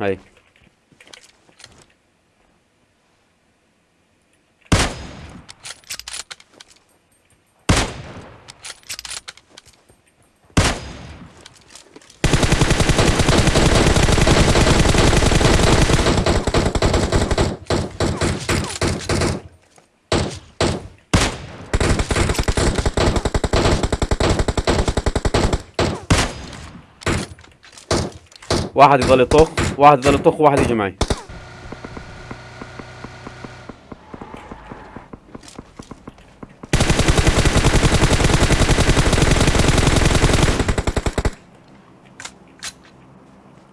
Allez. واحد يضل يطخ واحد يضل يطخ وواحد يجي معي.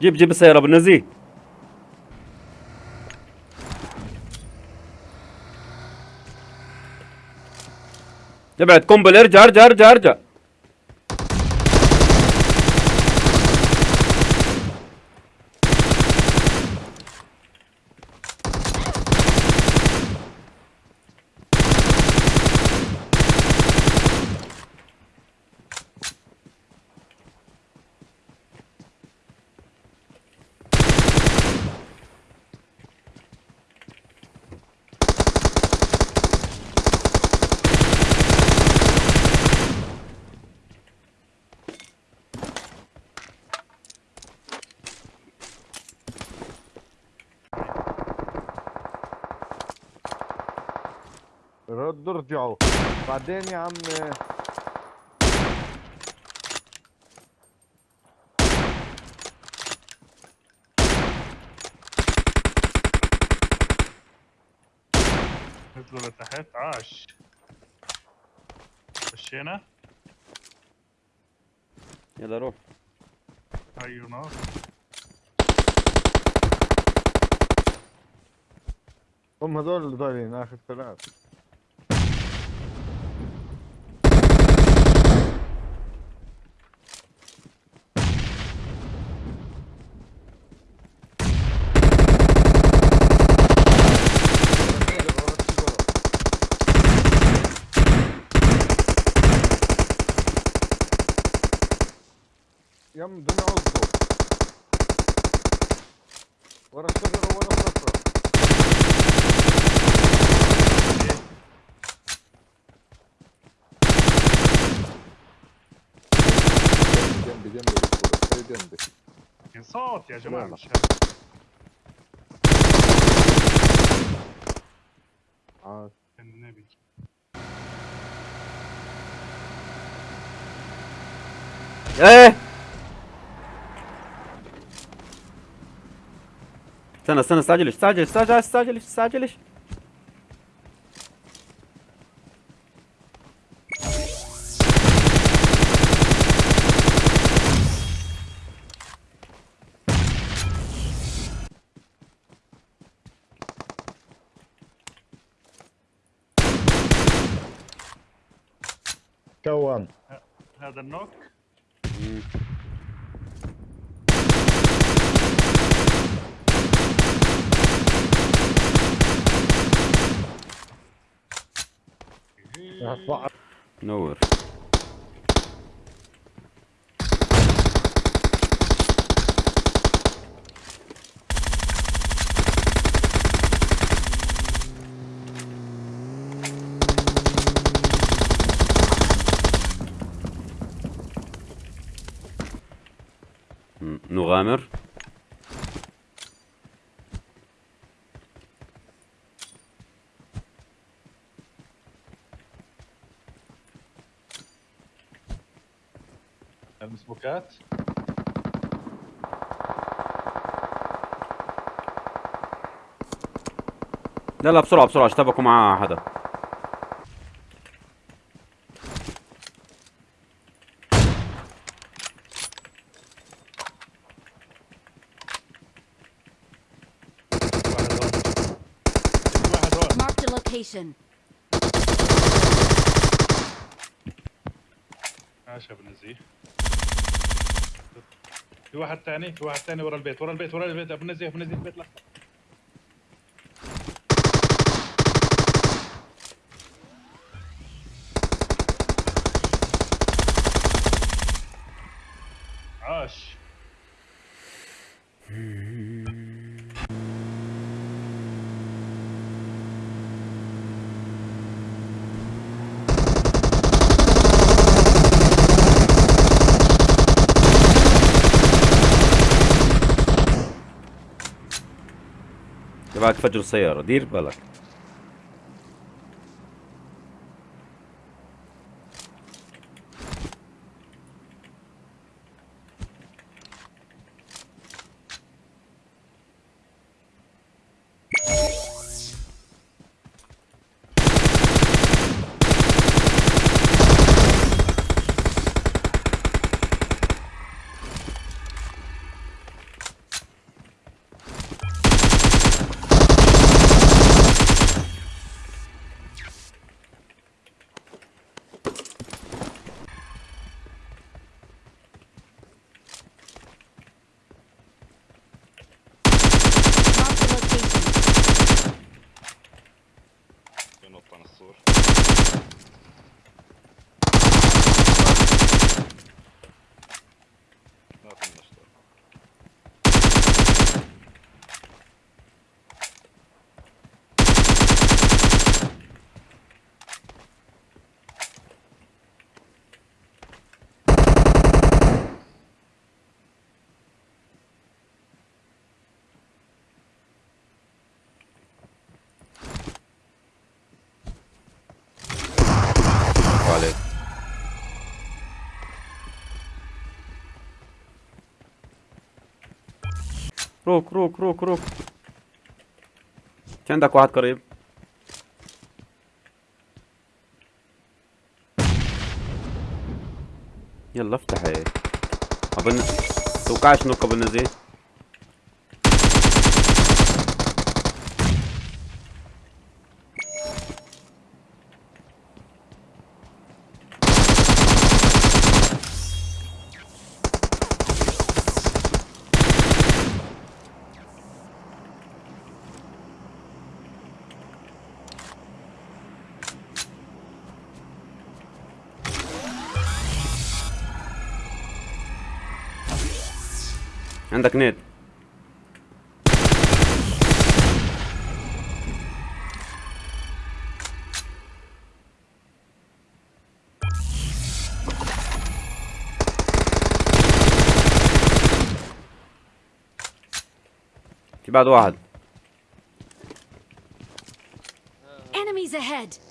جيب جيب السيارة بالنزيه ابعد قنبل ارجع ارجع ارجع ارجع. ردوا ارجعوا. بعدين يا عم. نزلوا لتحت. عاش. خشينا يلا روح. هاي نار. هم هذول اللي ضايلين آخر ثلاث Прям до нього збор. Ворог сожру, ворог сожру. Демби, демби, стой, демби. 500 я же мам сейчас. Aa, Kendine bil. Eee! ايه استنى استنى استعجلش استعجل استعجل استعجلش استعجلش كوام هذا النوك نور. نغامر. المسبوكات لا لا بسرعة بسرعة اشتبكوا مع حدا. Location. عاش يا ابن في واحد ثاني في واحد ثاني ورا البيت ورا البيت ورا البيت. أبو النزيه أبو النزيه البيت الاحمر عاش تبعك فجر السيارة دير بالك. روك روك روك روك. في عندك واحد قريب. يلا افتح. هيك اظن توقعش نوكا بالنزي عندك نيت في بعد واحد Enemies ahead.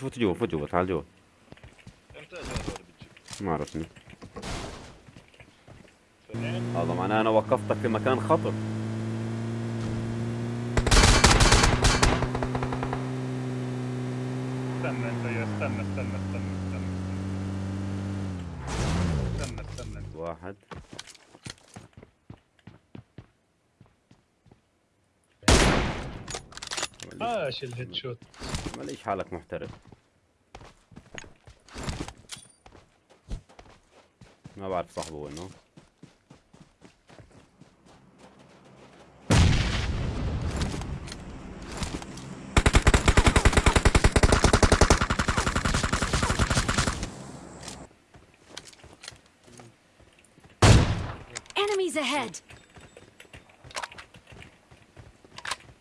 فوت فوت جوا فوت جوا تعال جوا إمتى؟ ما عرفني؟ هذا معناه أنا وقفتك في مكان خطر استنى أنت يا استنى استنى استنى استنى استنى استنى واحد إيش الهيد شوت ماليش حالك محترف ما بعرف صاحبه وينه Enemies ahead.